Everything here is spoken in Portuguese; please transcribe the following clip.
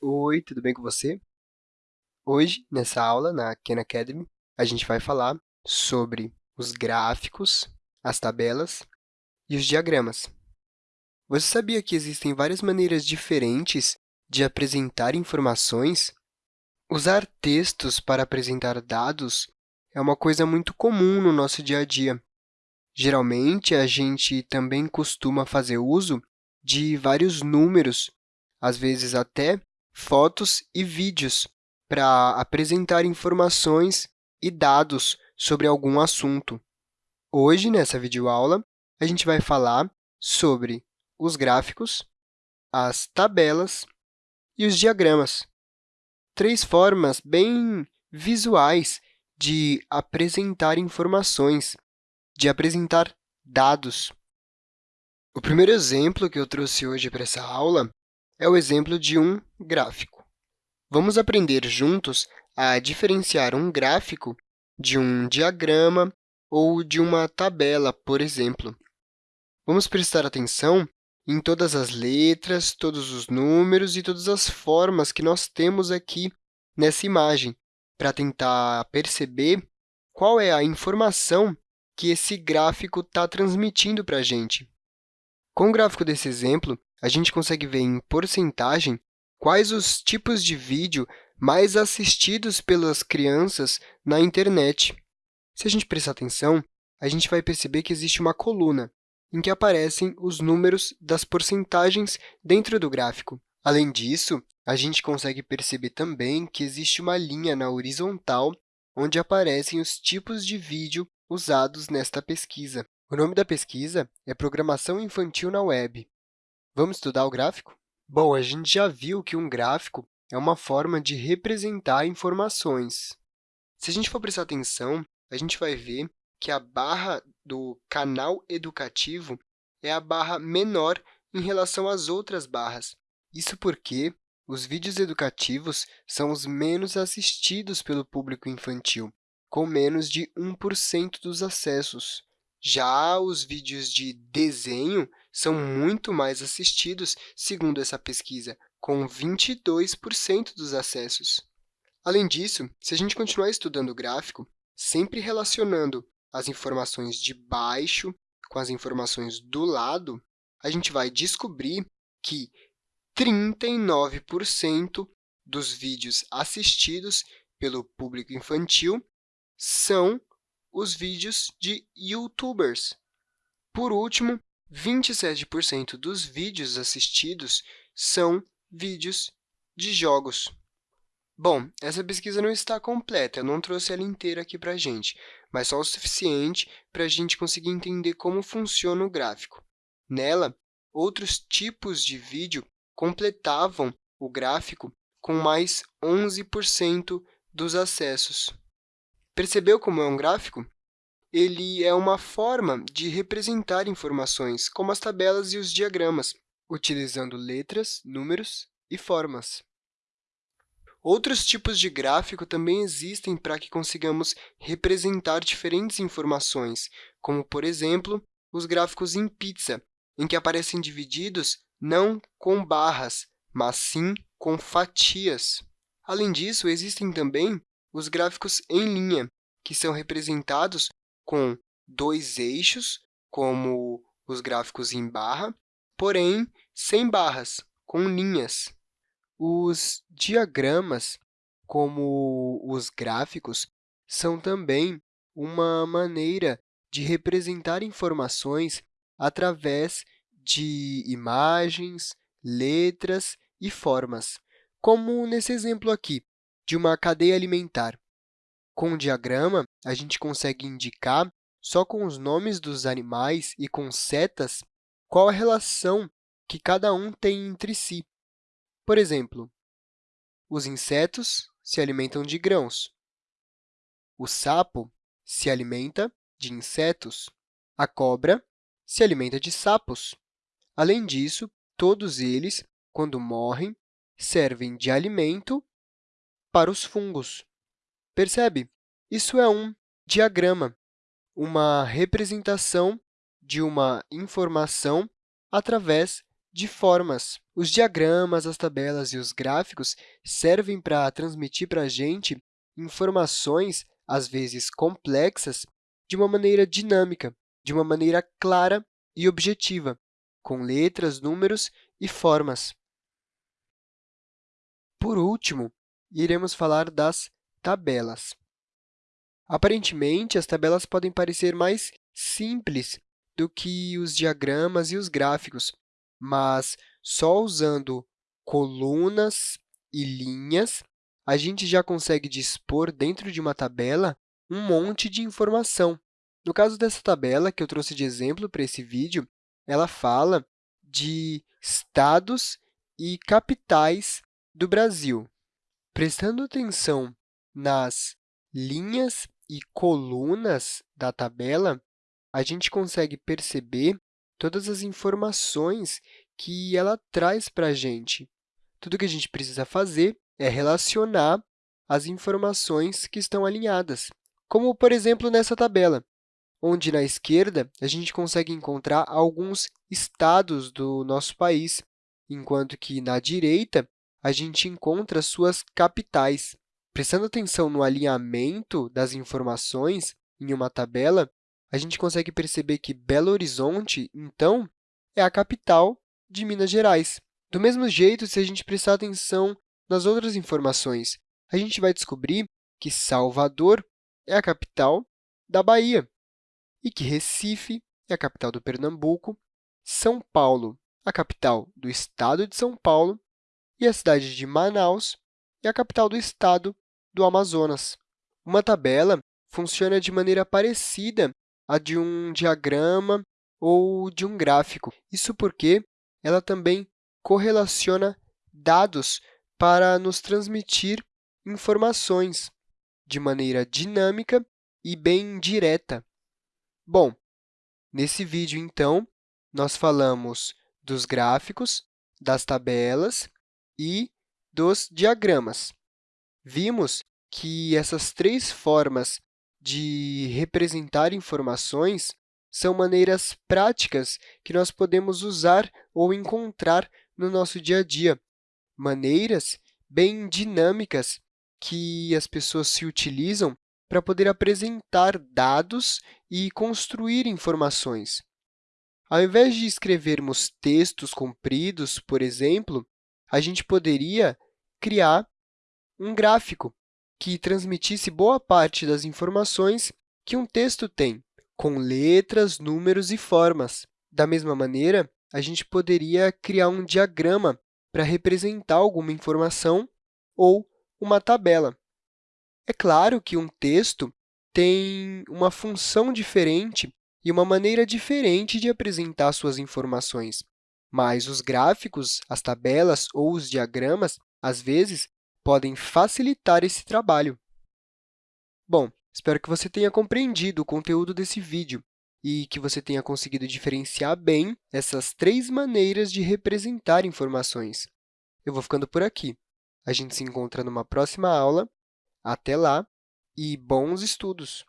Oi, tudo bem com você? Hoje, nessa aula, na Khan Academy, a gente vai falar sobre os gráficos, as tabelas e os diagramas. Você sabia que existem várias maneiras diferentes de apresentar informações? Usar textos para apresentar dados é uma coisa muito comum no nosso dia a dia. Geralmente, a gente também costuma fazer uso de vários números, às vezes até fotos e vídeos, para apresentar informações e dados sobre algum assunto. Hoje, nessa videoaula, a gente vai falar sobre os gráficos, as tabelas e os diagramas. Três formas bem visuais de apresentar informações, de apresentar dados. O primeiro exemplo que eu trouxe hoje para essa aula é o exemplo de um gráfico. Vamos aprender juntos a diferenciar um gráfico de um diagrama ou de uma tabela, por exemplo. Vamos prestar atenção em todas as letras, todos os números e todas as formas que nós temos aqui nessa imagem, para tentar perceber qual é a informação que esse gráfico está transmitindo para a gente. Com o gráfico desse exemplo, a gente consegue ver em porcentagem quais os tipos de vídeo mais assistidos pelas crianças na internet. Se a gente prestar atenção, a gente vai perceber que existe uma coluna em que aparecem os números das porcentagens dentro do gráfico. Além disso, a gente consegue perceber também que existe uma linha na horizontal onde aparecem os tipos de vídeo usados nesta pesquisa. O nome da pesquisa é Programação Infantil na Web. Vamos estudar o gráfico? Bom, a gente já viu que um gráfico é uma forma de representar informações. Se a gente for prestar atenção, a gente vai ver que a barra do canal educativo é a barra menor em relação às outras barras. Isso porque os vídeos educativos são os menos assistidos pelo público infantil, com menos de 1% dos acessos. Já os vídeos de desenho são muito mais assistidos, segundo essa pesquisa, com 22% dos acessos. Além disso, se a gente continuar estudando o gráfico, sempre relacionando as informações de baixo com as informações do lado, a gente vai descobrir que 39% dos vídeos assistidos pelo público infantil são os vídeos de youtubers. Por último, 27% dos vídeos assistidos são vídeos de jogos. Bom, essa pesquisa não está completa, eu não trouxe ela inteira aqui para a gente, mas só o suficiente para a gente conseguir entender como funciona o gráfico. Nela, outros tipos de vídeo completavam o gráfico com mais 11% dos acessos. Percebeu como é um gráfico? Ele é uma forma de representar informações, como as tabelas e os diagramas, utilizando letras, números e formas. Outros tipos de gráfico também existem para que consigamos representar diferentes informações, como, por exemplo, os gráficos em pizza, em que aparecem divididos não com barras, mas sim com fatias. Além disso, existem também os gráficos em linha, que são representados com dois eixos, como os gráficos em barra, porém sem barras, com linhas. Os diagramas, como os gráficos, são também uma maneira de representar informações através de imagens, letras e formas, como nesse exemplo aqui, de uma cadeia alimentar. Com o diagrama, a gente consegue indicar, só com os nomes dos animais e com setas, qual a relação que cada um tem entre si. Por exemplo, os insetos se alimentam de grãos. O sapo se alimenta de insetos. A cobra se alimenta de sapos. Além disso, todos eles, quando morrem, servem de alimento para os fungos. Percebe? Isso é um diagrama, uma representação de uma informação através de formas. Os diagramas, as tabelas e os gráficos servem para transmitir para a gente informações, às vezes complexas, de uma maneira dinâmica, de uma maneira clara e objetiva, com letras, números e formas. Por último, iremos falar das tabelas. Aparentemente, as tabelas podem parecer mais simples do que os diagramas e os gráficos, mas só usando colunas e linhas, a gente já consegue dispor dentro de uma tabela um monte de informação. No caso dessa tabela, que eu trouxe de exemplo para esse vídeo, ela fala de estados e capitais do Brasil. Prestando atenção nas linhas e colunas da tabela, a gente consegue perceber todas as informações que ela traz para a gente. Tudo que a gente precisa fazer é relacionar as informações que estão alinhadas, como, por exemplo, nessa tabela, onde, na esquerda, a gente consegue encontrar alguns estados do nosso país, enquanto que, na direita, a gente encontra suas capitais. Prestando atenção no alinhamento das informações em uma tabela, a gente consegue perceber que Belo Horizonte, então, é a capital de Minas Gerais. Do mesmo jeito, se a gente prestar atenção nas outras informações, a gente vai descobrir que Salvador é a capital da Bahia e que Recife é a capital do Pernambuco, São Paulo, a capital do estado de São Paulo, e a cidade de Manaus é a capital do estado do Amazonas. Uma tabela funciona de maneira parecida à de um diagrama ou de um gráfico. Isso porque ela também correlaciona dados para nos transmitir informações de maneira dinâmica e bem direta. Bom, nesse vídeo, então, nós falamos dos gráficos, das tabelas e dos diagramas. Vimos que essas três formas de representar informações são maneiras práticas que nós podemos usar ou encontrar no nosso dia a dia, maneiras bem dinâmicas que as pessoas se utilizam para poder apresentar dados e construir informações. Ao invés de escrevermos textos compridos, por exemplo, a gente poderia criar um gráfico que transmitisse boa parte das informações que um texto tem, com letras, números e formas. Da mesma maneira, a gente poderia criar um diagrama para representar alguma informação ou uma tabela. É claro que um texto tem uma função diferente e uma maneira diferente de apresentar suas informações, mas os gráficos, as tabelas ou os diagramas, às vezes, podem facilitar esse trabalho. Bom, espero que você tenha compreendido o conteúdo desse vídeo e que você tenha conseguido diferenciar bem essas três maneiras de representar informações. Eu vou ficando por aqui. A gente se encontra numa próxima aula. Até lá e bons estudos!